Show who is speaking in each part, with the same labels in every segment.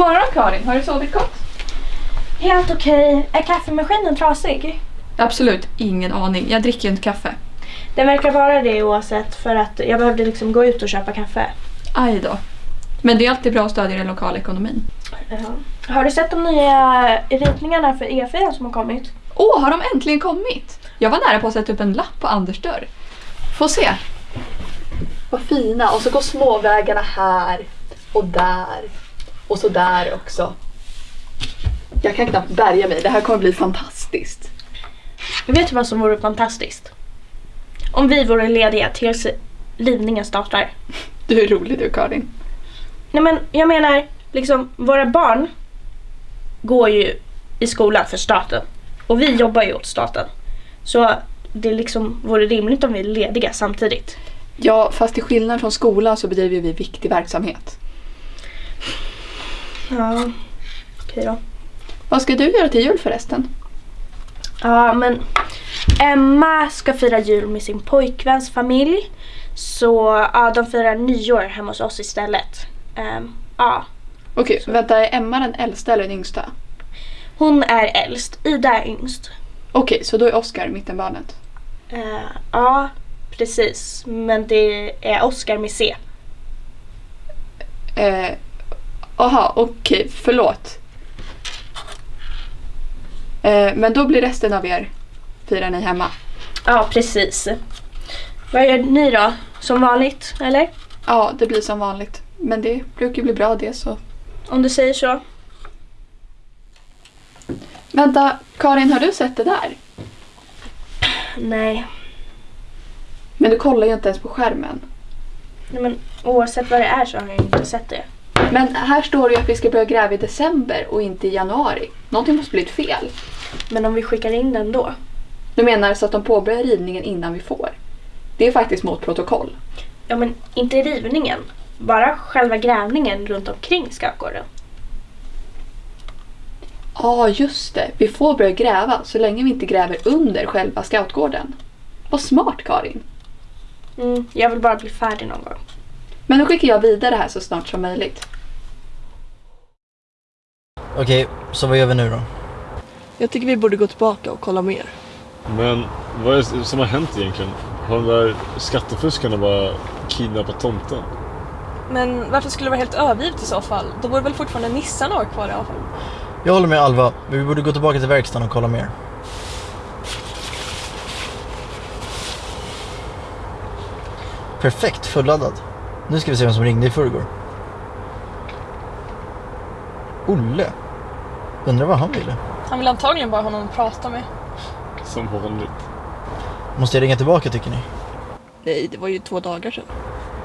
Speaker 1: Morgon Karin, har du sovit gott?
Speaker 2: Helt okej. Är kaffemaskinen trasig?
Speaker 1: Absolut, ingen aning. Jag dricker ju inte kaffe.
Speaker 2: Den verkar vara det oavsett för att jag behövde liksom gå ut och köpa kaffe.
Speaker 1: Aj då. Men det är alltid bra att stödja den lokala ekonomin.
Speaker 2: Ja. Har du sett de nya ritningarna för E4 som har kommit?
Speaker 1: Åh, har de äntligen kommit? Jag var nära på att sätta upp en lapp på Anders dörr. Få se. Vad fina. Och så går småvägarna här och där. Och så där också. Jag kan knappt bärga mig. Det här kommer bli fantastiskt.
Speaker 2: Vet du vad som vore fantastiskt? Om vi vore lediga tills rivningen startar.
Speaker 1: Du är rolig du Karin.
Speaker 2: Nej men jag menar, liksom våra barn går ju i skolan för staten. Och vi jobbar ju åt staten. Så det liksom vore rimligt om vi är lediga samtidigt.
Speaker 1: Ja, fast till skillnad från skolan så bedriver vi viktig verksamhet.
Speaker 2: Ja, okej då.
Speaker 1: Vad ska du göra till jul förresten?
Speaker 2: Ja, men Emma ska fira jul med sin pojkväns familj. Så ja, de firar nyår hemma hos oss istället. Ehm, ja,
Speaker 1: Okej, vänta, är Emma den äldsta eller den yngsta?
Speaker 2: hon är äldst, Ida är yngst.
Speaker 1: Okej, så då är Oscar mittenbarnet.
Speaker 2: Eh, ja, precis. Men det är Oscar med C.
Speaker 1: Eh, Aha, okej, förlåt. Eh, men då blir resten av er firar ni hemma?
Speaker 2: Ja, precis. Vad gör ni då? Som vanligt, eller?
Speaker 1: Ja, det blir som vanligt. Men det brukar bli bra det så.
Speaker 2: Om du säger så.
Speaker 1: Vänta, Karin, har du sett det där?
Speaker 2: Nej.
Speaker 1: Men du kollar ju inte ens på skärmen.
Speaker 2: Nej, men oavsett vad det är så har jag inte sett det.
Speaker 1: Men här står det ju att vi ska börja gräva i december och inte i januari. Någonting måste blivit fel.
Speaker 2: Men om vi skickar in den då?
Speaker 1: Du menar så att de påbörjar rivningen innan vi får? Det är faktiskt mot protokoll.
Speaker 2: Ja, men inte rivningen. Bara själva grävningen runt omkring Skattgården.
Speaker 1: Ja, ah, just det. Vi får börja gräva så länge vi inte gräver under själva scoutgården. Vad smart Karin.
Speaker 2: Mm, jag vill bara bli färdig någon gång.
Speaker 1: Men då skickar jag vidare här så snart som möjligt.
Speaker 3: Okej, så vad gör vi nu då?
Speaker 4: Jag tycker vi borde gå tillbaka och kolla mer.
Speaker 5: Men vad är det som har hänt egentligen? Har de där skattefuskarna bara kidnappat tomten?
Speaker 4: Men varför skulle det vara helt övergivet i så fall? Då borde väl fortfarande nissarna ha kvar i alla fall.
Speaker 3: Jag håller med Alva, men vi borde gå tillbaka till verkstaden och kolla mer. Perfekt, fulladdad. Nu ska vi se vem som ringde i förrgår. Olle. Undrar vad han ville.
Speaker 4: Han vill antagligen bara ha någon att prata med.
Speaker 5: Som vanligt.
Speaker 3: Måste jag ringa tillbaka tycker ni?
Speaker 4: Nej, det var ju två dagar sedan.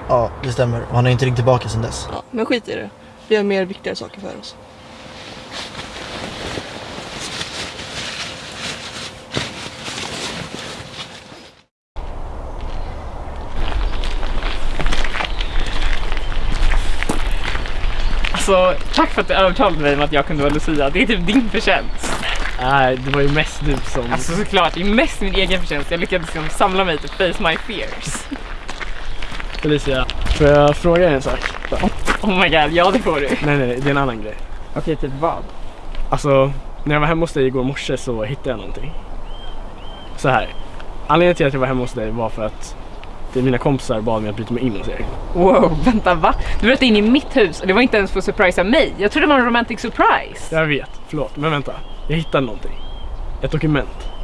Speaker 3: Ja, det stämmer. Och han har inte ringt tillbaka sedan dess.
Speaker 4: Ja, men skit i det. Vi har mer viktigare saker för oss.
Speaker 6: Alltså, tack för att du övertalade mig om att jag kunde vara Lucia. Det är typ din förtjänst.
Speaker 7: Nej, det var ju mest du som...
Speaker 6: Alltså såklart, det är mest min egen förtjänst. Jag lyckades liksom samla mig till face my fears.
Speaker 7: Felicia, får jag fråga dig en sak?
Speaker 6: Oh my god, ja det får du.
Speaker 7: Nej, nej, nej, det är en annan grej.
Speaker 6: Okej, typ vad?
Speaker 7: Alltså, när jag var hemma hos dig igår morse så hittade jag någonting. Så här. Anledningen till att jag var hemma hos dig var för att mina kompisar bad mig att bryta mig in hos er.
Speaker 6: Wow, vänta va? Du bröt in i mitt hus och det var inte ens för att surprisa mig. Jag trodde det var en romantic surprise.
Speaker 7: Jag vet, förlåt, men vänta. Jag hittade någonting. Ett dokument.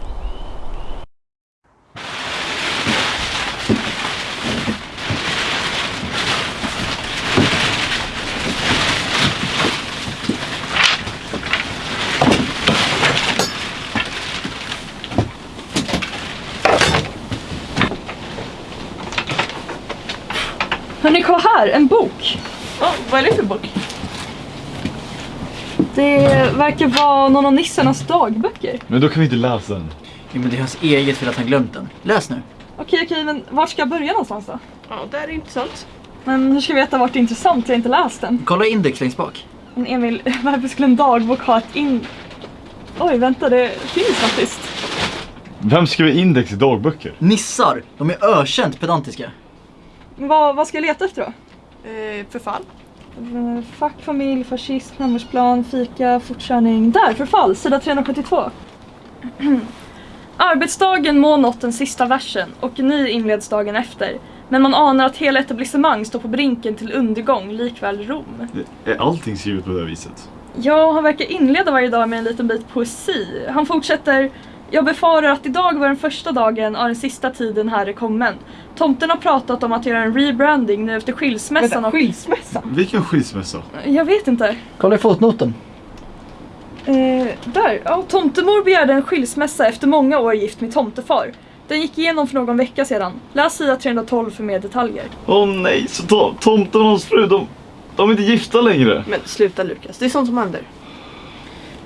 Speaker 4: Hörni, kolla här! En bok! Ja, vad är det för bok? Det verkar vara någon av nissarnas dagböcker.
Speaker 5: Men då kan vi inte läsa den.
Speaker 3: Jo men det är hans eget för att han glömt den. Läs nu.
Speaker 4: Okej, okej, men var ska jag börja någonstans då?
Speaker 2: Ja, det är intressant.
Speaker 4: Men hur ska jag veta vart det är intressant? Jag har inte läst den.
Speaker 3: Kolla index längst bak.
Speaker 4: Men Emil, varför skulle en dagbok ha ett in... Oj, vänta, det finns faktiskt.
Speaker 5: Vem skriver index i dagböcker?
Speaker 3: Nissar, de är ökänt pedantiska.
Speaker 4: Vad, vad ska jag leta efter då?
Speaker 8: Eh, förfall.
Speaker 4: Eh, Fack, familj, fascism, femårsplan, fika, fortkörning. Där, förfall, sida 372. Arbetsdagen må nått den sista versen och ny inleds dagen efter. Men man anar att hela etablissemang står på brinken till undergång, likväl Rom.
Speaker 5: Är allting skrivet på det här viset?
Speaker 4: Ja, han verkar inleda varje dag med en liten bit poesi. Han fortsätter Jag befarar att idag var den första dagen av den sista tiden här är kommen. Tomten har pratat om att göra en rebranding nu efter skilsmässan och...
Speaker 6: skilsmässa?
Speaker 5: Vilken skilsmässa?
Speaker 4: Jag vet inte.
Speaker 3: Kolla i fotnoten.
Speaker 4: Eh, där. Ja, tomtemor begärde en skilsmässa efter många år gift med tomtefar. Den gick igenom för någon vecka sedan. Läs sida 312 för mer detaljer.
Speaker 5: Åh nej, så to- tomten och hans fru, de, de är inte gifta längre.
Speaker 8: Men sluta Lukas, det är sånt som händer.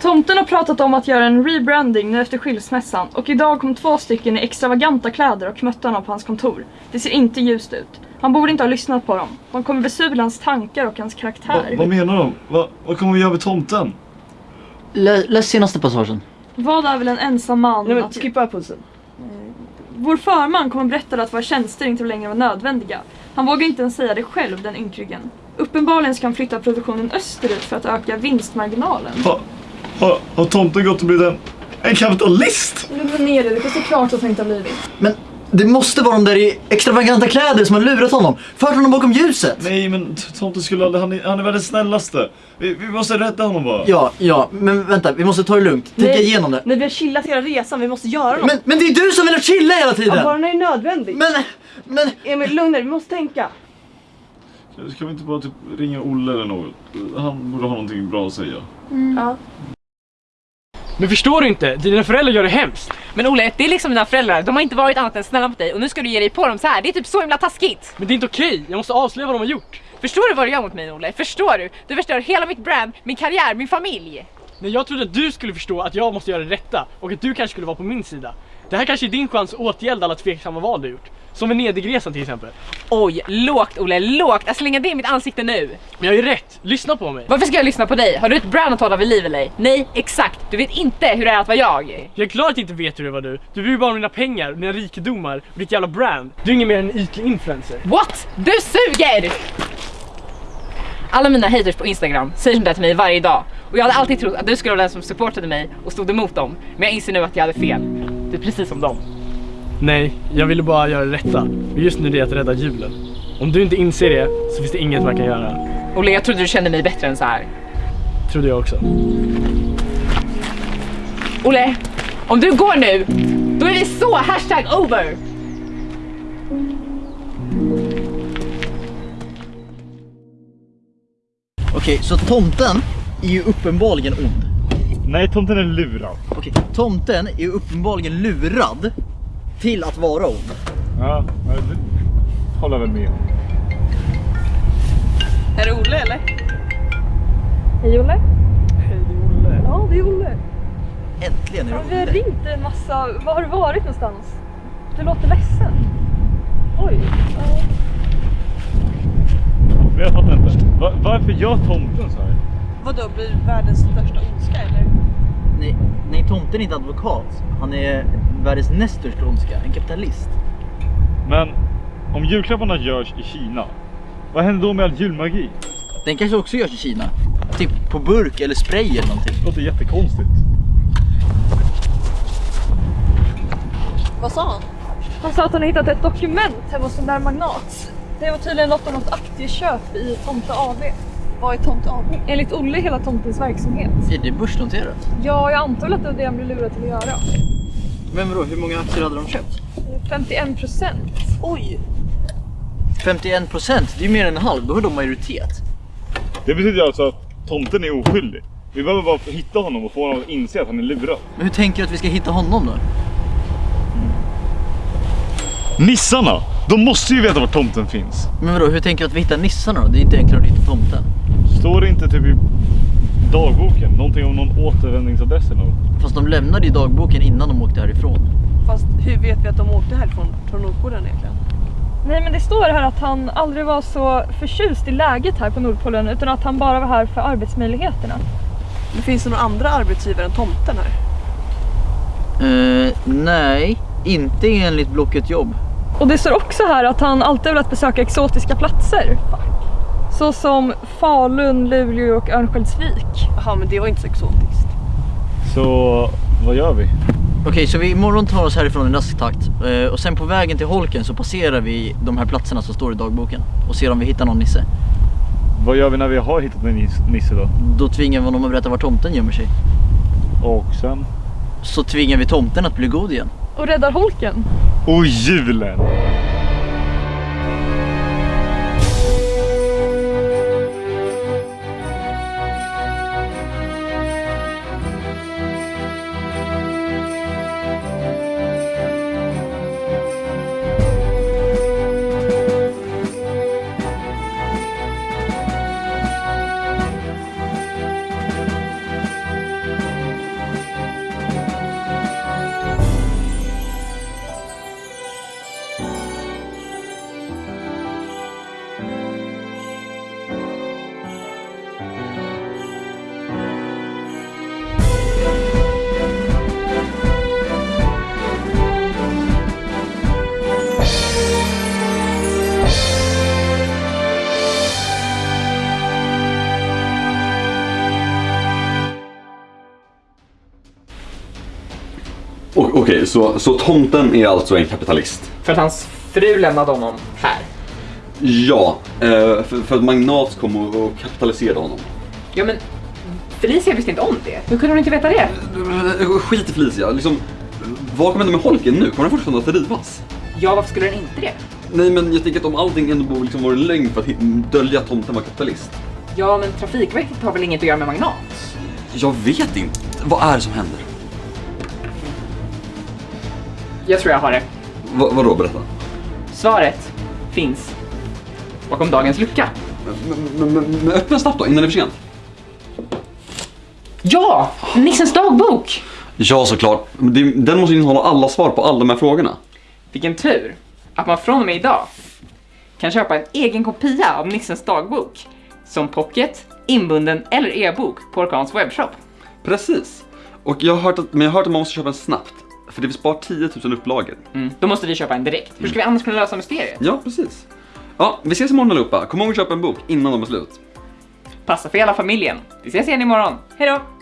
Speaker 4: Tomten har pratat om att göra en rebranding nu efter skilsmässan och idag kom två stycken i extravaganta kläder och mötte honom på hans kontor. Det ser inte ljust ut. Han borde inte ha lyssnat på dem. De kommer besudla hans tankar och hans
Speaker 5: Va,
Speaker 4: karaktär.
Speaker 5: vad menar de? Va, vad kommer vi göra med tomten?
Speaker 3: Lä, läs senaste passagen.
Speaker 4: Vad är väl en ensam man
Speaker 8: Nej men
Speaker 4: att...
Speaker 8: skippa pulsen.
Speaker 4: Vår förman kom och berättade att våra tjänster inte längre var nödvändiga. Han vågar inte ens säga det själv, den ynkryggen. Uppenbarligen ska han flytta produktionen österut för att öka vinstmarginalen.
Speaker 5: Ha, ha, har tomten gått och blivit en, en kapitalist?
Speaker 4: Lugna ner dig, det finns klart att han inte har blivit.
Speaker 3: Men det måste vara de där i extravaganta kläder som har lurat honom. Fört honom bakom ljuset.
Speaker 5: Nej men tomten skulle aldrig, han är, han är världens snällaste. Vi, vi måste rädda honom bara.
Speaker 3: Ja, ja, men vänta, vi måste ta det lugnt. Tänka
Speaker 8: Nej.
Speaker 3: igenom det.
Speaker 8: Nej vi har chillat hela resan, vi måste göra något.
Speaker 3: Men, men det är du som vill chilla hela
Speaker 8: Ja,
Speaker 3: tiden!
Speaker 8: bara när det är nödvändigt.
Speaker 3: Men, men,
Speaker 8: Emil, lugna dig, vi måste tänka.
Speaker 5: Ska vi inte bara typ ringa Olle eller något? Han borde ha någonting bra att säga.
Speaker 8: Ja.
Speaker 7: Men förstår du inte? Dina föräldrar gör det hemskt.
Speaker 6: Men Olle, det är liksom dina föräldrar. De har inte varit annat än snälla mot dig och nu ska du ge dig på dem så här. Det är typ så himla taskigt.
Speaker 7: Men det är inte okej. Jag måste avslöja vad de har gjort.
Speaker 6: Förstår du vad du gör mot mig Olle? Förstår du? Du förstör hela mitt brand, min karriär, min familj.
Speaker 7: Nej, jag trodde att du skulle förstå att jag måste göra det rätta och att du kanske skulle vara på min sida. Det här kanske är din chans att åtgärda alla tveksamma val du gjort. Som Venedigresan till exempel.
Speaker 6: Oj, lågt Olle, lågt. Jag slänger det i mitt ansikte nu.
Speaker 7: Men jag är ju rätt. Lyssna på mig.
Speaker 6: Varför ska jag lyssna på dig? Har du ett brand att hålla vid liv eller? Nej, exakt. Du vet inte hur det är att vara jag.
Speaker 7: Jag är klar att inte vet hur det var du. Du bryr bara om dina pengar, dina rikedomar och ditt jävla brand. Du är ingen mer än en ytlig influencer.
Speaker 6: What? Du suger! Alla mina haters på Instagram säger sånt där till mig varje dag. Och jag hade alltid trott att du skulle vara den som supportade mig och stod emot dem. Men jag inser nu att jag hade fel. Du är precis som dem.
Speaker 7: Nej, jag ville bara göra det rätta. Och just nu är det att rädda julen. Om du inte inser det så finns det inget man kan göra.
Speaker 6: Olle, jag trodde du kände mig bättre än så här.
Speaker 7: Trodde jag också.
Speaker 6: Olle, om du går nu, då är vi så hashtag over!
Speaker 3: okej, så tomten är ju uppenbarligen ond.
Speaker 5: Nej, tomten är lurad.
Speaker 3: Okej, tomten är ju uppenbarligen lurad till att vara ond.
Speaker 5: Ja, det håller väl med.
Speaker 8: Är det Olle eller?
Speaker 4: Hej Olle.
Speaker 7: Hej, det är Olle.
Speaker 4: Ja, det är Olle.
Speaker 3: Äntligen är
Speaker 4: Ja,
Speaker 3: det
Speaker 4: vi har
Speaker 3: Olle.
Speaker 4: ringt en massa. Var har du varit någonstans? Du låter ledsen. Oj.
Speaker 5: Men jag fattar inte. Va, varför gör tomten så här?
Speaker 8: Vadå, blir världens största ondska eller?
Speaker 3: Nej, nej, tomten är inte advokat. Han är världens näst största ondska, en kapitalist.
Speaker 5: Men om julklapparna görs i Kina, vad händer då med all julmagi?
Speaker 3: Den kanske också görs i Kina. Typ på burk eller spray eller någonting.
Speaker 5: Det låter jättekonstigt.
Speaker 8: Vad sa han?
Speaker 4: Han sa att han hittat ett dokument hemma hos den där magnat. Det var tydligen något om något aktieköp i Tomte AB.
Speaker 8: Vad är Tomte AB?
Speaker 4: Enligt Olle hela tomtens verksamhet.
Speaker 3: Är det börsnoterat?
Speaker 4: Ja, jag antar att det var det han blev lurad till att göra.
Speaker 3: Men vadå, hur många aktier hade de köpt?
Speaker 4: 51 procent.
Speaker 8: Oj!
Speaker 3: 51 procent, det är ju mer än en halv. Då har de majoritet.
Speaker 5: Det betyder alltså att tomten är oskyldig. Vi behöver bara hitta honom och få honom att inse att han är lurad.
Speaker 3: Men hur tänker du att vi ska hitta honom då?
Speaker 5: Nissarna! De måste ju veta var tomten finns.
Speaker 3: Men vadå, hur tänker du att vi hittar nissarna då? Det är inte enklare att hitta tomten.
Speaker 5: Står det inte typ i dagboken någonting om någon återvändningsadress eller något?
Speaker 3: Fast de lämnade ju dagboken innan de åkte härifrån.
Speaker 8: Fast hur vet vi att de åkte härifrån från Nordpolen egentligen?
Speaker 4: Nej men det står här att han aldrig var så förtjust i läget här på Nordpolen utan att han bara var här för arbetsmöjligheterna.
Speaker 8: Men finns det några andra arbetsgivare än tomten här?
Speaker 3: Eh, nej, inte enligt Blocket jobb.
Speaker 4: Och det står också här att han alltid velat besöka exotiska platser. Såsom Falun, Luleå och Örnsköldsvik.
Speaker 8: Jaha men det var inte så exotiskt.
Speaker 5: Så vad gör vi?
Speaker 3: Okej, så vi imorgon tar oss härifrån i rask takt eh, och sen på vägen till holken så passerar vi de här platserna som står i dagboken och ser om vi hittar någon nisse.
Speaker 5: Vad gör vi när vi har hittat en nis- nisse då?
Speaker 3: Då tvingar vi honom att berätta var tomten gömmer sig.
Speaker 5: Och sen?
Speaker 3: Så tvingar vi tomten att bli god igen.
Speaker 4: Och räddar holken.
Speaker 5: Och julen!
Speaker 9: Så, så tomten är alltså en kapitalist?
Speaker 6: För att hans fru lämnade honom här.
Speaker 9: Ja, eh, för, för att Magnat kom och, kapitaliserade honom.
Speaker 6: Ja men Felicia visste inte om det. Hur kunde hon inte veta det?
Speaker 9: Skit i Felicia, liksom, vad kommer hända med holken nu? Kommer den fortfarande att rivas?
Speaker 6: Ja, varför skulle den inte det?
Speaker 9: Nej men jag tänker att om allting ändå borde liksom vara en lögn för att dölja att tomten var kapitalist.
Speaker 6: Ja, men Trafikverket har väl inget att göra med Magnat?
Speaker 9: Jag vet inte. Vad är det som händer?
Speaker 6: Jag tror jag har det.
Speaker 9: Va, vadå, berätta.
Speaker 6: Svaret finns bakom dagens lucka.
Speaker 9: Men, men, men, öppna snabbt då, innan det är för sent.
Speaker 6: Ja! Nissens dagbok!
Speaker 9: Ja, såklart. Den måste innehålla alla svar på alla de här frågorna.
Speaker 6: Vilken tur att man från och med idag kan köpa en egen kopia av Nissens dagbok som pocket, inbunden eller e-bok på Orkans webbshop.
Speaker 9: Precis. Och jag har hört att, men jag har hört att man måste köpa den snabbt. För det finns bara 10 000 upplagor.
Speaker 6: Mm. Då måste vi köpa en direkt. Hur ska vi annars kunna lösa mysteriet?
Speaker 9: Ja, precis. Ja, vi ses imorgon allihopa. Kom ihåg att köpa en bok innan de är slut.
Speaker 6: Passa för hela familjen. Vi ses igen imorgon. Hej då!